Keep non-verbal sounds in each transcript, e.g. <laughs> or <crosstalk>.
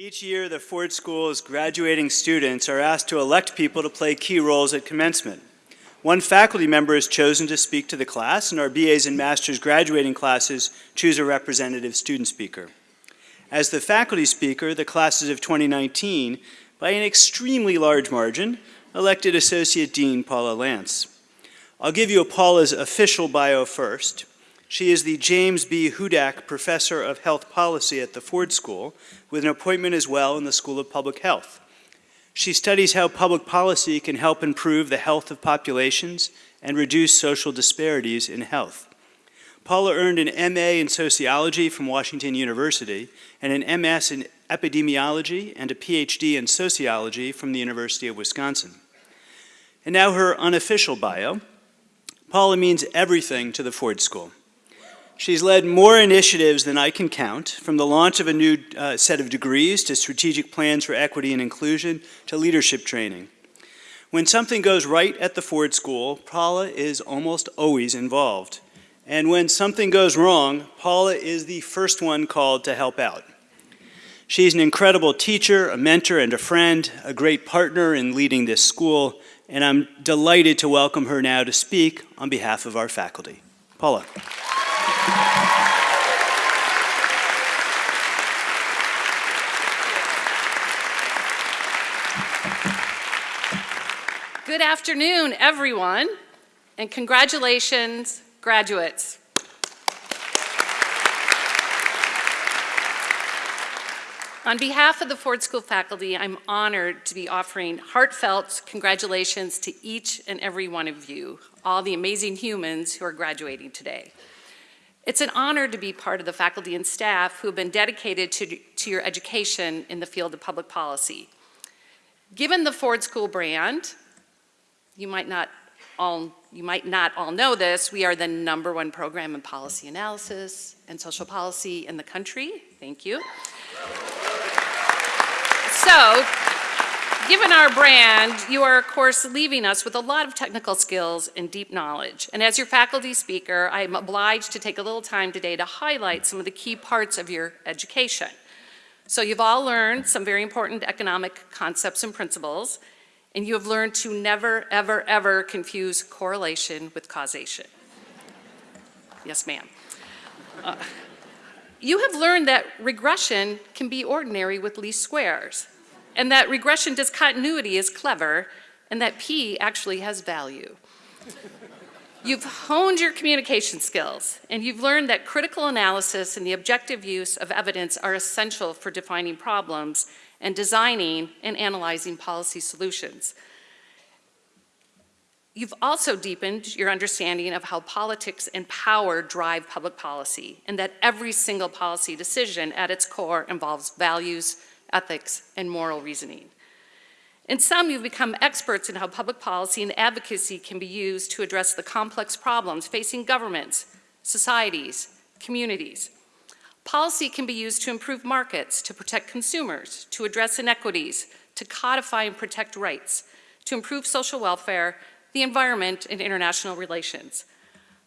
Each year, the Ford School's graduating students are asked to elect people to play key roles at commencement. One faculty member is chosen to speak to the class, and our BAs and Masters graduating classes choose a representative student speaker. As the faculty speaker, the classes of 2019, by an extremely large margin, elected Associate Dean Paula Lantz. I'll give you Paula's official bio first. She is the James B. Hudak Professor of Health Policy at the Ford School, with an appointment as well in the School of Public Health. She studies how public policy can help improve the health of populations and reduce social disparities in health. Paula earned an MA in Sociology from Washington University and an MS in Epidemiology and a PhD in Sociology from the University of Wisconsin. And now her unofficial bio. Paula means everything to the Ford School. She's led more initiatives than I can count, from the launch of a new uh, set of degrees to strategic plans for equity and inclusion to leadership training. When something goes right at the Ford School, Paula is almost always involved. And when something goes wrong, Paula is the first one called to help out. She's an incredible teacher, a mentor, and a friend, a great partner in leading this school, and I'm delighted to welcome her now to speak on behalf of our faculty. Paula. Good afternoon, everyone, and congratulations, graduates. On behalf of the Ford School faculty, I'm honored to be offering heartfelt congratulations to each and every one of you, all the amazing humans who are graduating today. It's an honor to be part of the faculty and staff who have been dedicated to, to your education in the field of public policy. Given the Ford School brand, you might not all you might not all know this, we are the number one program in policy analysis and social policy in the country. Thank you. So, given our brand, you are of course leaving us with a lot of technical skills and deep knowledge. And as your faculty speaker, I am obliged to take a little time today to highlight some of the key parts of your education. So you've all learned some very important economic concepts and principles, and you have learned to never, ever, ever confuse correlation with causation. yes, ma'am. Uh, you have learned that regression can be ordinary with least squares, and that regression discontinuity is clever, and that P actually has value. You've honed your communication skills, and you've learned that critical analysis and the objective use of evidence are essential for defining problems and designing and analyzing policy solutions. You've also deepened your understanding of how politics and power drive public policy, and that every single policy decision at its core involves values, ethics, and moral reasoning. In some, you've become experts in how public policy and advocacy can be used to address the complex problems facing governments, societies, communities. Policy can be used to improve markets, to protect consumers, to address inequities, to codify and protect rights, to improve social welfare, the environment, and international relations.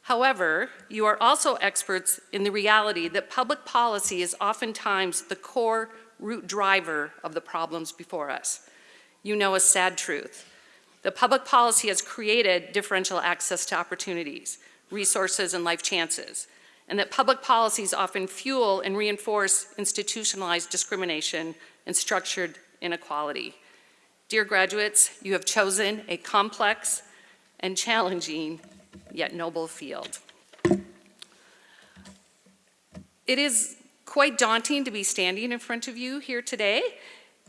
However, you are also experts in the reality that public policy is oftentimes the core root driver of the problems before us. You know a sad truth. The public policy has created differential access to opportunities, resources, and life chances and that public policies often fuel and reinforce institutionalized discrimination and structured inequality. Dear graduates, you have chosen a complex and challenging yet noble field. It is quite daunting to be standing in front of you here today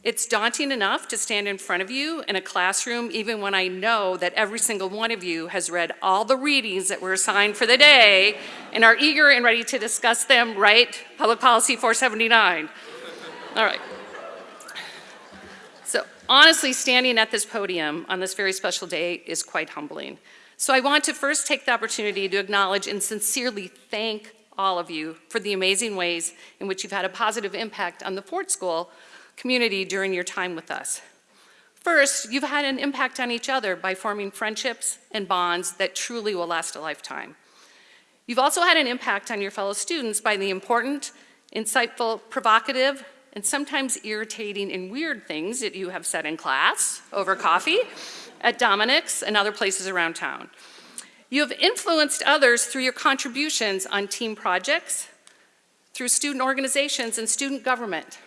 it's daunting enough to stand in front of you in a classroom even when I know that every single one of you has read all the readings that were assigned for the day and are eager and ready to discuss them, right? Public Policy 479. All right. So honestly, standing at this podium on this very special day is quite humbling. So I want to first take the opportunity to acknowledge and sincerely thank all of you for the amazing ways in which you've had a positive impact on the Ford School community during your time with us. First, you've had an impact on each other by forming friendships and bonds that truly will last a lifetime. You've also had an impact on your fellow students by the important, insightful, provocative, and sometimes irritating and weird things that you have said in class, over coffee, at Dominic's, and other places around town. You have influenced others through your contributions on team projects, through student organizations and student government.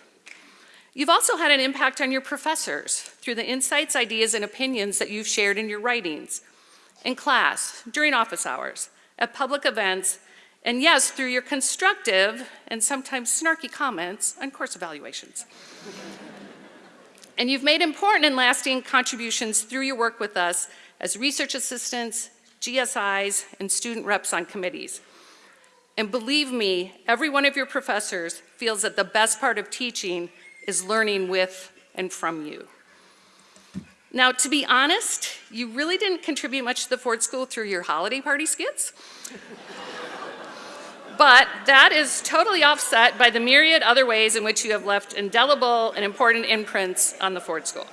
You've also had an impact on your professors through the insights, ideas, and opinions that you've shared in your writings, in class, during office hours, at public events, and yes, through your constructive and sometimes snarky comments on course evaluations. and you've made important and lasting contributions through your work with us as research assistants, GSIs, and student reps on committees. And believe me, every one of your professors feels that the best part of teaching is learning with and from you. Now, to be honest, you really didn't contribute much to the Ford School through your holiday party skits. <laughs> but that is totally offset by the myriad other ways in which you have left indelible and important imprints on the Ford School.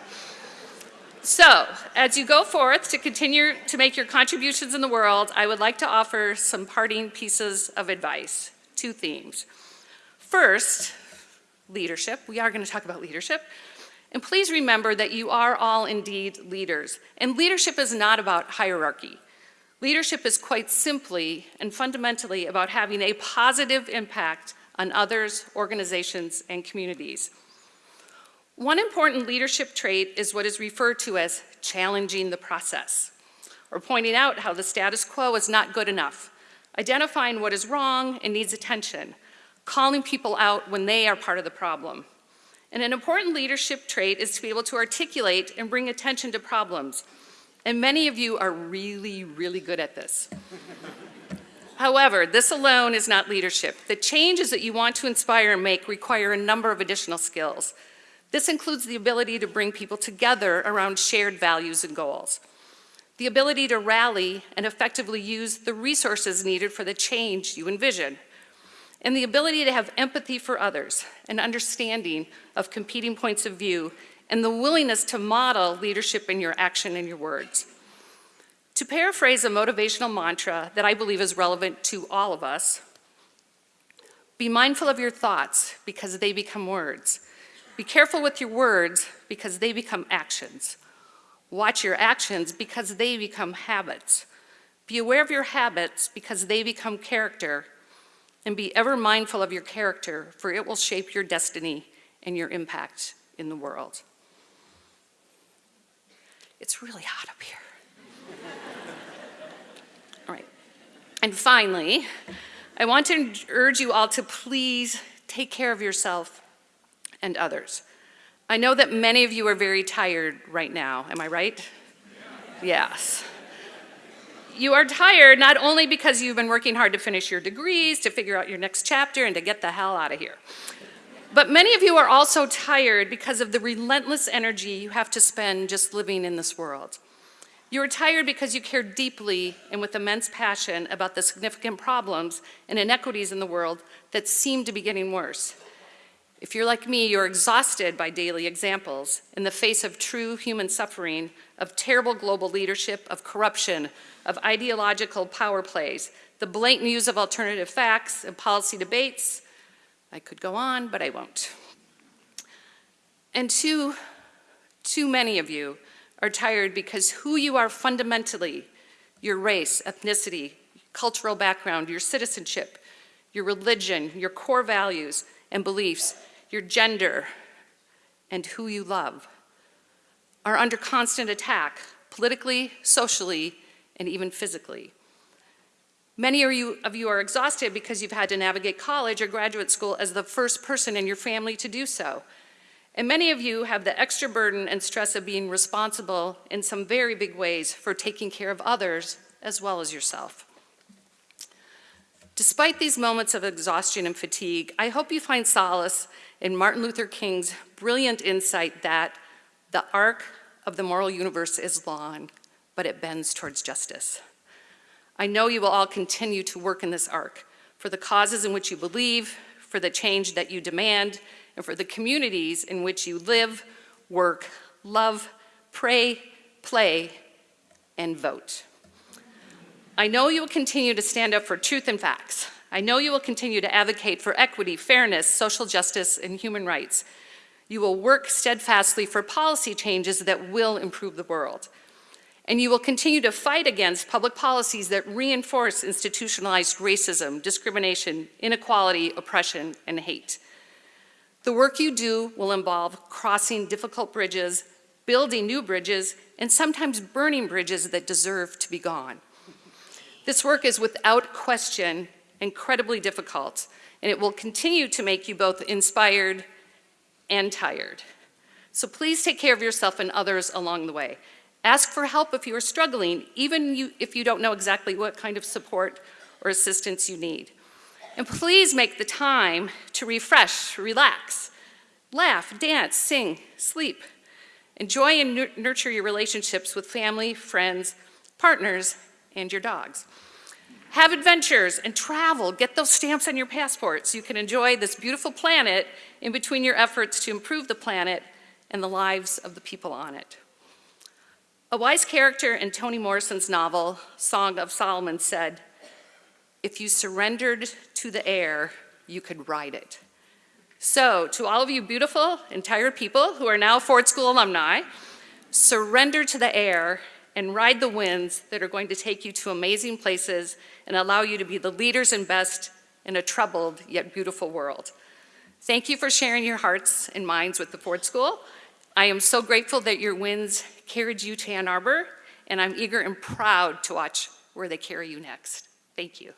So, as you go forth to continue to make your contributions in the world, I would like to offer some parting pieces of advice, two themes. First, leadership. We are going to talk about leadership. And please remember that you are all indeed leaders. And leadership is not about hierarchy. Leadership is quite simply and fundamentally about having a positive impact on others, organizations, and communities. One important leadership trait is what is referred to as challenging the process, or pointing out how the status quo is not good enough, identifying what is wrong and needs attention, calling people out when they are part of the problem. And an important leadership trait is to be able to articulate and bring attention to problems. And many of you are really, really good at this. <laughs> However, this alone is not leadership. The changes that you want to inspire and make require a number of additional skills. This includes the ability to bring people together around shared values and goals, the ability to rally and effectively use the resources needed for the change you envision, and the ability to have empathy for others, an understanding of competing points of view, and the willingness to model leadership in your action and your words. To paraphrase a motivational mantra that I believe is relevant to all of us, be mindful of your thoughts because they become words. Be careful with your words because they become actions. Watch your actions because they become habits. Be aware of your habits because they become character. And be ever mindful of your character, for it will shape your destiny and your impact in the world. It's really hot up here. <laughs> all right. And finally, I want to urge you all to please take care of yourself and others. I know that many of you are very tired right now. Am I right? Yeah. Yes. You are tired not only because you've been working hard to finish your degrees, to figure out your next chapter, and to get the hell out of here. But many of you are also tired because of the relentless energy you have to spend just living in this world. You are tired because you care deeply and with immense passion about the significant problems and inequities in the world that seem to be getting worse. If you're like me, you're exhausted by daily examples in the face of true human suffering, of terrible global leadership, of corruption, of ideological power plays, the blatant use of alternative facts and policy debates. I could go on, but I won't. And too, too many of you are tired because who you are fundamentally, your race, ethnicity, cultural background, your citizenship, your religion, your core values and beliefs your gender, and who you love are under constant attack, politically, socially, and even physically. Many of you, of you are exhausted because you've had to navigate college or graduate school as the first person in your family to do so. And many of you have the extra burden and stress of being responsible in some very big ways for taking care of others as well as yourself. Despite these moments of exhaustion and fatigue, I hope you find solace in Martin Luther King's brilliant insight that the arc of the moral universe is long, but it bends towards justice. I know you will all continue to work in this arc for the causes in which you believe, for the change that you demand, and for the communities in which you live, work, love, pray, play, and vote. I know you will continue to stand up for truth and facts, I know you will continue to advocate for equity, fairness, social justice, and human rights. You will work steadfastly for policy changes that will improve the world. And you will continue to fight against public policies that reinforce institutionalized racism, discrimination, inequality, oppression, and hate. The work you do will involve crossing difficult bridges, building new bridges, and sometimes burning bridges that deserve to be gone. This work is without question incredibly difficult, and it will continue to make you both inspired and tired. So please take care of yourself and others along the way. Ask for help if you are struggling, even you, if you don't know exactly what kind of support or assistance you need. And please make the time to refresh, relax, laugh, dance, sing, sleep. Enjoy and nurture your relationships with family, friends, partners, and your dogs. Have adventures and travel. Get those stamps on your passports so you can enjoy this beautiful planet in between your efforts to improve the planet and the lives of the people on it. A wise character in Toni Morrison's novel, Song of Solomon, said, If you surrendered to the air, you could ride it. So, to all of you beautiful and tired people who are now Ford School alumni, surrender to the air and ride the winds that are going to take you to amazing places and allow you to be the leaders and best in a troubled yet beautiful world. Thank you for sharing your hearts and minds with the Ford School. I am so grateful that your winds carried you to Ann Arbor, and I'm eager and proud to watch where they carry you next. Thank you.